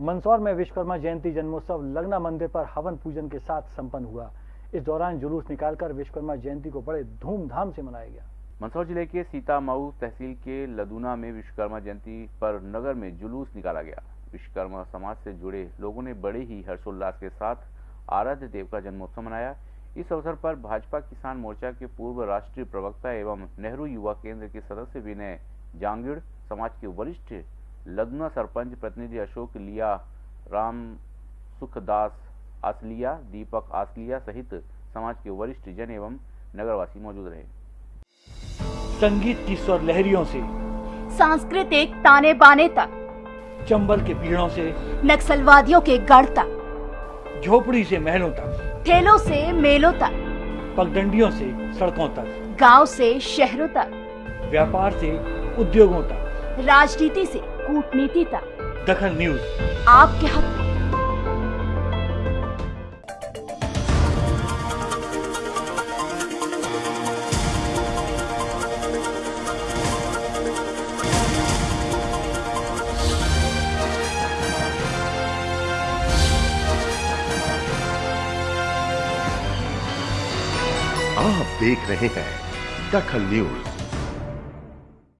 मंदसौर में विश्वकर्मा जयंती जन्मोत्सव लगना मंदिर पर हवन पूजन के साथ संपन्न हुआ। इस दौरान जुलूस निकालकर विश्वकर्मा जयंती को बड़े धूमधाम से मनाया गया। मंदसौर ज़िले के सीतामऊ तहसील के लदूना में विश्वकर्मा जयंती पर नगर में जुलूस निकाला गया। विश्वकर्मा समाज से जुड़े लोगों ने बड़े ही हर्षोल्लास के साथ आराध्य देव का जन्मोत्सव मनाया। इस अवसर पर भाजपा किसान मोर्चा के पूर्व राष्ट्रीय प्रवक्ता एवं नेहरू युवा केंद्र के सदस्य विनय जांगिड़, समाज के वरिष्ठ लदुना सरपंच प्रतिनिधि अशोक लिया राम सुखदास आसलिया दीपक आसलिया सहित समाज के वरिष्ठ जन एवं नगरवासी मौजूद रहे। संगीत की स्वर लहरियों से सांस्कृतिक ताने बाने तक चंबल के पीड़ों से नक्सलवादियों के गढ़ तक झोपड़ी से महलों तक ठेलों से मेलों तक पगडंडियों से सड़कों तक गाँव से शहरों तक व्यापार से उद्योगों तक राजनीति से कूटनीति तक। दखल न्यूज़। आपके हक में। आप देख रहे हैं दखल न्यूज़।